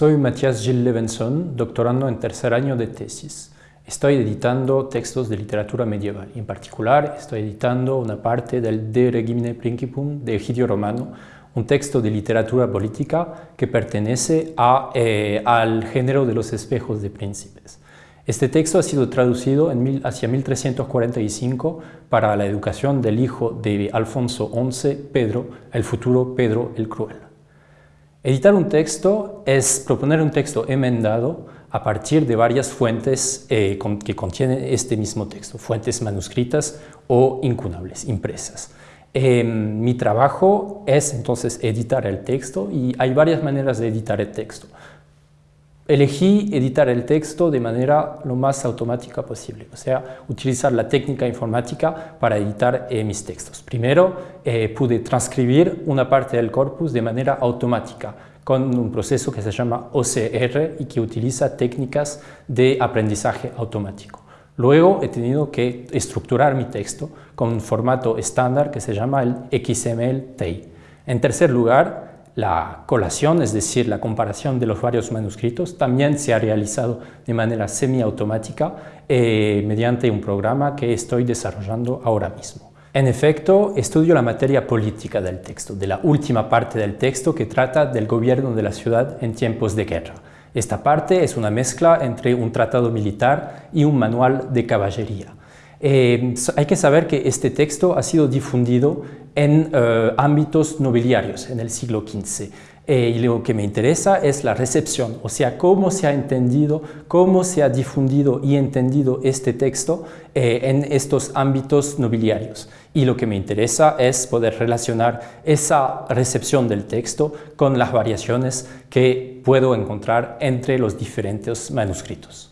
Soy Matías Gil Levenson, doctorando en tercer año de tesis. Estoy editando textos de literatura medieval. En particular, estoy editando una parte del De Regimine Principum de Egidio Romano, un texto de literatura política que pertenece eh, al género de los espejos de príncipes. Este texto ha sido traducido en hacia 1345 para la educación del hijo de Alfonso XI, Pedro, el futuro Pedro el Cruel. Editar un texto es proponer un texto enmendado a partir de varias fuentes eh, que contienen este mismo texto, fuentes manuscritas o incunables, impresas. Em, mi trabajo es entonces editar el texto y hay varias maneras de editar el texto. Elegí editar el texto de manera lo más automática posible, o sea, utilizar la técnica informática para editar eh, mis textos. Primero, eh, pude transcribir una parte del corpus de manera automática, con un proceso que se llama OCR y que utiliza técnicas de aprendizaje automático. Luego he tenido que estructurar mi texto con un formato estándar que se llama el XML-TEI. En tercer lugar, la colación, es decir, la comparación de los varios manuscritos, también se ha realizado de manera semiautomática eh, mediante un programa que estoy desarrollando ahora mismo. En efecto, estudio la materia política del texto, de la última parte del texto que trata del gobierno de la ciudad en tiempos de guerra. Esta parte es una mezcla entre un tratado militar y un manual de caballería. Eh, hay que saber que este texto ha sido difundido en eh, ámbitos nobiliarios en el siglo XV. Eh, y lo que me interesa es la recepción, o sea, cómo se ha entendido, cómo se ha difundido y entendido este texto en estos ámbitos nobiliarios. Y lo que me interesa es poder relacionar esa recepción del texto con las variaciones que puedo encontrar entre los diferentes manuscritos.